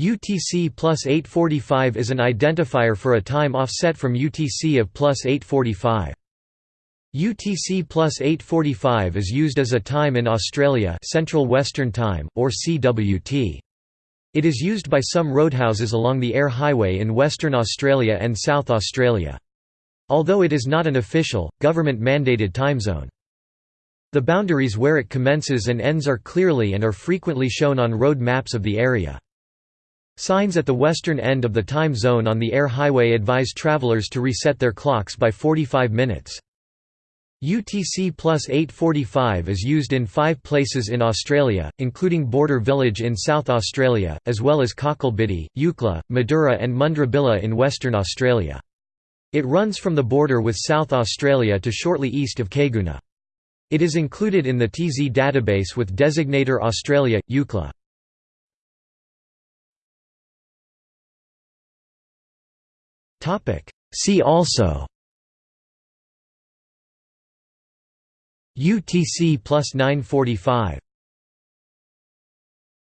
UTC plus 845 is an identifier for a time offset from UTC of plus 845. UTC plus 845 is used as a time in Australia Central Western Time, or CWT. It is used by some roadhouses along the Eyre Highway in Western Australia and South Australia. Although it is not an official, government-mandated timezone. The boundaries where it commences and ends are clearly and are frequently shown on road maps of the area. Signs at the western end of the time zone on the Eyre Highway advise travelers to reset their clocks by 45 minutes. UTC plus 845 is used in five places in Australia, including Border Village in South Australia, as well as Cocklebiddy, Eucla, Madura and Mundrabilla in Western Australia. It runs from the border with South Australia to shortly east of Caiguna. It is included in the TZ database with designator Australia, Eucla. See also. UTC plus 945